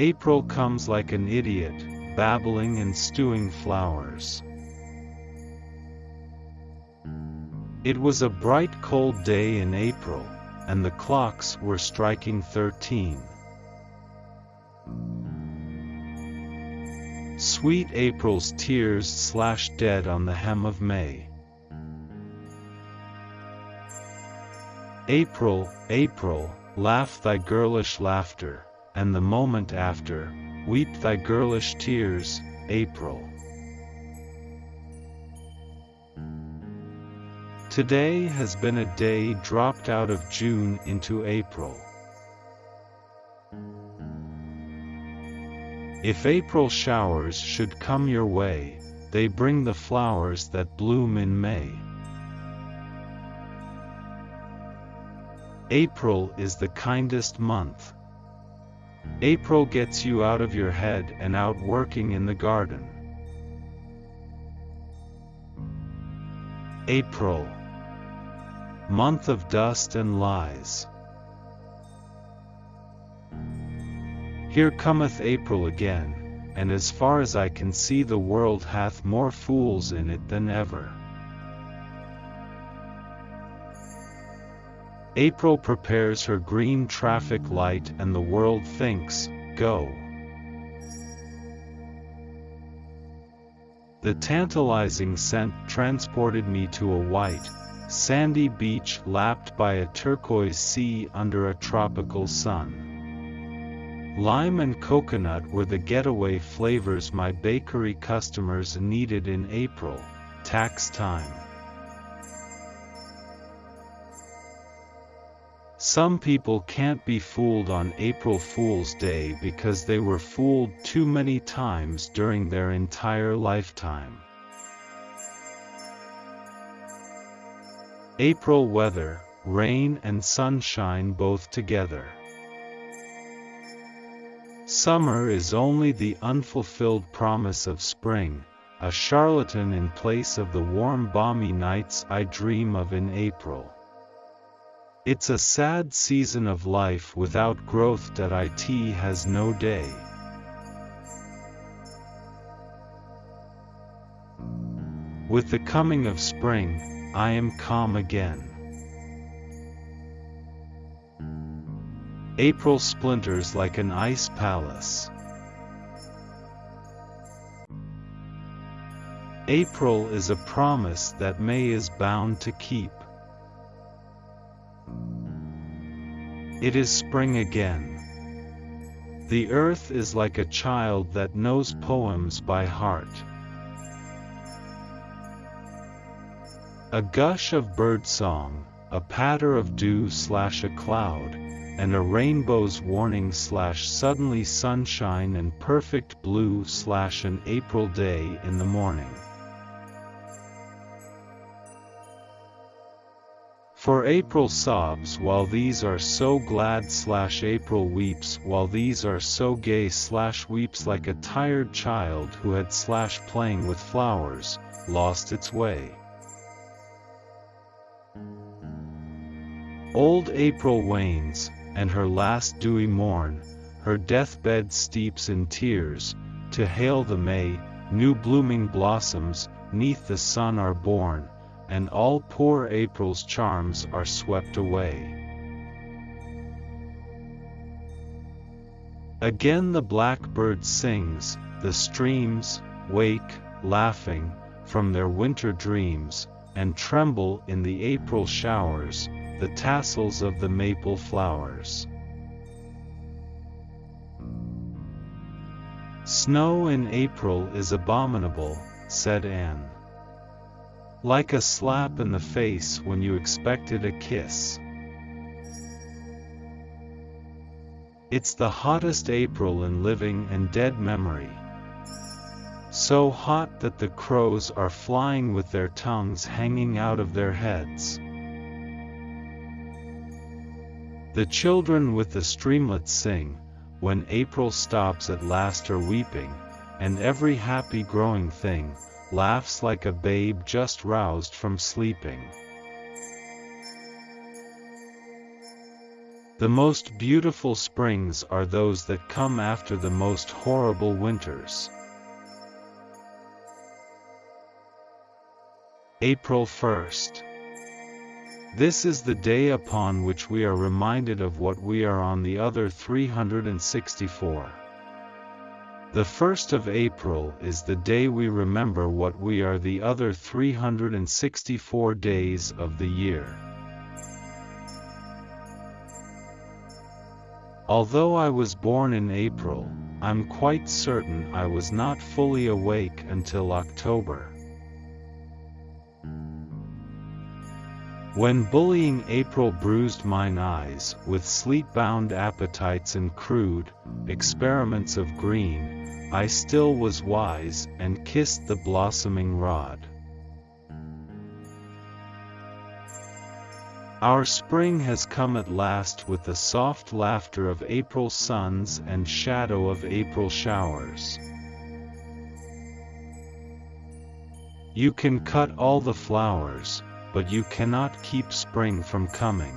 April comes like an idiot, babbling and stewing flowers. It was a bright cold day in April, and the clocks were striking thirteen. Sweet April's tears slashed dead on the hem of May. April, April, laugh thy girlish laughter, and the moment after, weep thy girlish tears, April. Today has been a day dropped out of June into April. If April showers should come your way, they bring the flowers that bloom in May. April is the kindest month. April gets you out of your head and out working in the garden. April Month of dust and lies. Here cometh April again, and as far as I can see the world hath more fools in it than ever. April prepares her green traffic light and the world thinks, go. The tantalizing scent transported me to a white, sandy beach lapped by a turquoise sea under a tropical sun. Lime and coconut were the getaway flavors my bakery customers needed in April, tax time. Some people can't be fooled on April Fool's Day because they were fooled too many times during their entire lifetime. April weather, rain and sunshine both together. Summer is only the unfulfilled promise of spring, a charlatan in place of the warm balmy nights I dream of in April. It's a sad season of life without growth. That It has no day. With the coming of spring, I am calm again. April splinters like an ice palace. April is a promise that May is bound to keep. It is spring again. The earth is like a child that knows poems by heart. A gush of birdsong, a patter of dew slash a cloud, and a rainbow's warning slash suddenly sunshine and perfect blue slash an April day in the morning. For April sobs while these are so glad slash April weeps while these are so gay slash weeps like a tired child who had slash playing with flowers, lost its way. Old April wanes, and her last dewy morn, her deathbed steeps in tears, to hail the May, new blooming blossoms, neath the sun are born, and all poor April's charms are swept away. Again the blackbird sings, the streams, wake, laughing, from their winter dreams, and tremble in the April showers, the tassels of the maple flowers. Snow in April is abominable, said Anne. Like a slap in the face when you expected a kiss. It's the hottest April in living and dead memory. So hot that the crows are flying with their tongues hanging out of their heads. The children with the streamlets sing, when April stops at last her weeping, and every happy growing thing, laughs like a babe just roused from sleeping. The most beautiful springs are those that come after the most horrible winters. April 1st. This is the day upon which we are reminded of what we are on the other 364. The 1st of April is the day we remember what we are the other 364 days of the year. Although I was born in April, I'm quite certain I was not fully awake until October. When bullying April bruised mine eyes with sleep-bound appetites and crude experiments of green, I still was wise and kissed the blossoming rod. Our spring has come at last with the soft laughter of April suns and shadow of April showers. You can cut all the flowers, but you cannot keep spring from coming.